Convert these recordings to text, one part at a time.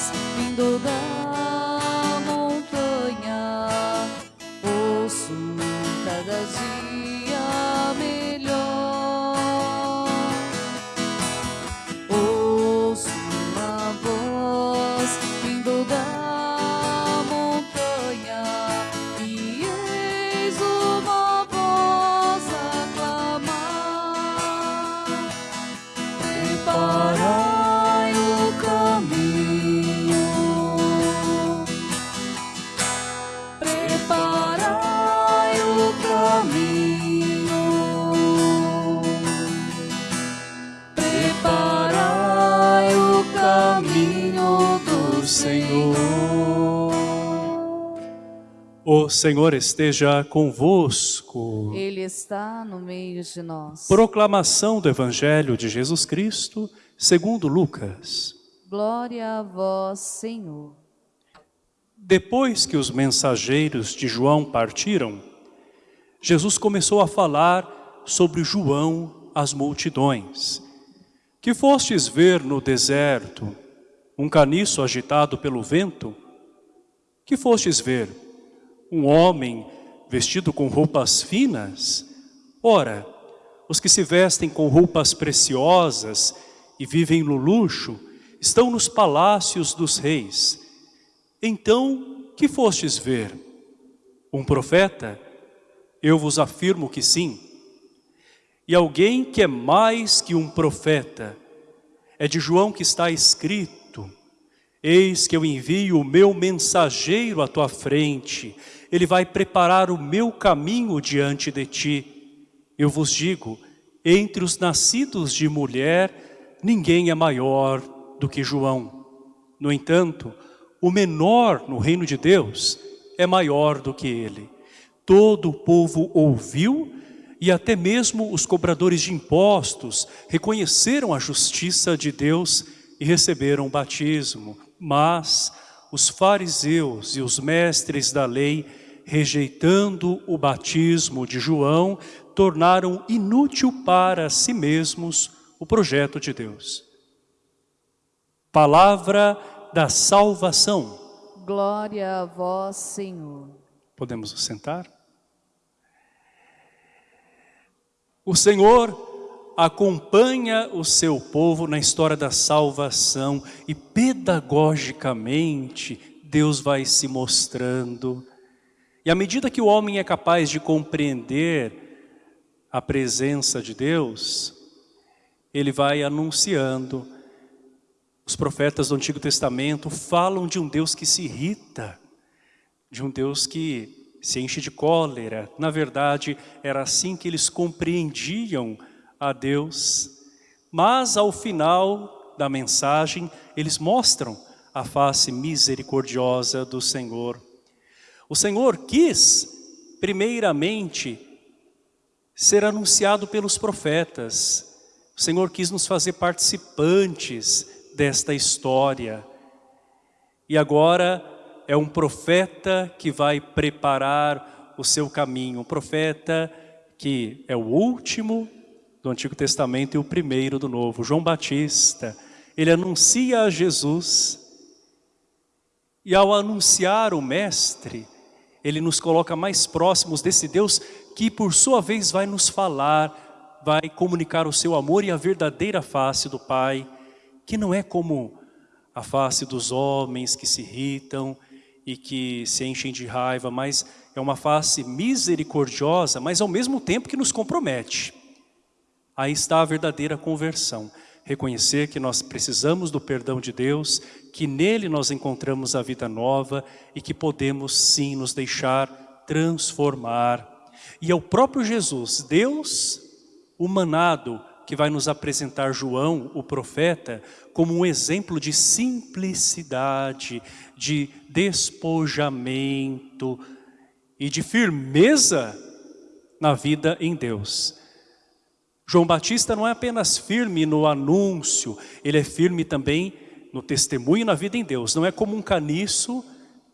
house Senhor. O Senhor esteja convosco. Ele está no meio de nós. Proclamação do Evangelho de Jesus Cristo, segundo Lucas. Glória a vós, Senhor. Depois que os mensageiros de João partiram, Jesus começou a falar sobre João às multidões. Que fostes ver no deserto um caniço agitado pelo vento? Que fostes ver um homem vestido com roupas finas? Ora, os que se vestem com roupas preciosas e vivem no luxo, estão nos palácios dos reis. Então, que fostes ver? Um profeta? Eu vos afirmo que sim. E alguém que é mais que um profeta, é de João que está escrito, Eis que eu envio o meu mensageiro à tua frente, ele vai preparar o meu caminho diante de ti. Eu vos digo, entre os nascidos de mulher, ninguém é maior do que João. No entanto, o menor no reino de Deus é maior do que ele. Todo o povo ouviu e até mesmo os cobradores de impostos reconheceram a justiça de Deus e receberam o batismo. Mas os fariseus e os mestres da lei, rejeitando o batismo de João, tornaram inútil para si mesmos o projeto de Deus. Palavra da salvação. Glória a vós, Senhor. Podemos sentar? O Senhor acompanha o seu povo na história da salvação e pedagogicamente Deus vai se mostrando. E à medida que o homem é capaz de compreender a presença de Deus, ele vai anunciando. Os profetas do Antigo Testamento falam de um Deus que se irrita, de um Deus que se enche de cólera. Na verdade, era assim que eles compreendiam a Deus. Mas ao final da mensagem, eles mostram a face misericordiosa do Senhor. O Senhor quis, primeiramente, ser anunciado pelos profetas. O Senhor quis nos fazer participantes desta história. E agora é um profeta que vai preparar o seu caminho. Um profeta que é o último do Antigo Testamento e o primeiro do Novo. João Batista, ele anuncia a Jesus. E ao anunciar o Mestre, ele nos coloca mais próximos desse Deus que por sua vez vai nos falar, vai comunicar o seu amor e a verdadeira face do Pai, que não é como a face dos homens que se irritam e que se enchem de raiva, mas é uma face misericordiosa, mas ao mesmo tempo que nos compromete. Aí está a verdadeira conversão. Reconhecer que nós precisamos do perdão de Deus, que nele nós encontramos a vida nova e que podemos sim nos deixar transformar. E é o próprio Jesus, Deus humanado, que vai nos apresentar João, o profeta, como um exemplo de simplicidade, de despojamento e de firmeza na vida em Deus. João Batista não é apenas firme no anúncio, ele é firme também no testemunho e na vida em Deus. Não é como um caniço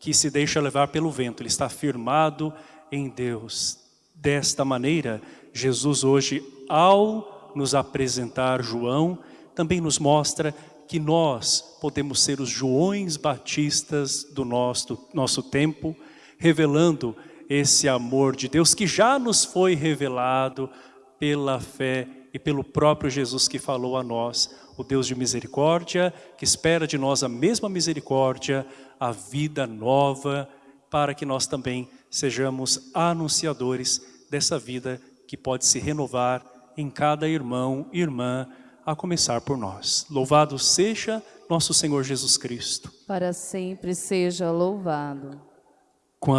que se deixa levar pelo vento, ele está firmado em Deus. Desta maneira, Jesus hoje, ao nos apresentar João, também nos mostra que nós podemos ser os Joões Batistas do nosso, nosso tempo, revelando esse amor de Deus que já nos foi revelado pela fé e pelo próprio Jesus que falou a nós, o Deus de misericórdia, que espera de nós a mesma misericórdia, a vida nova, para que nós também sejamos anunciadores dessa vida que pode se renovar em cada irmão e irmã, a começar por nós. Louvado seja nosso Senhor Jesus Cristo. Para sempre seja louvado.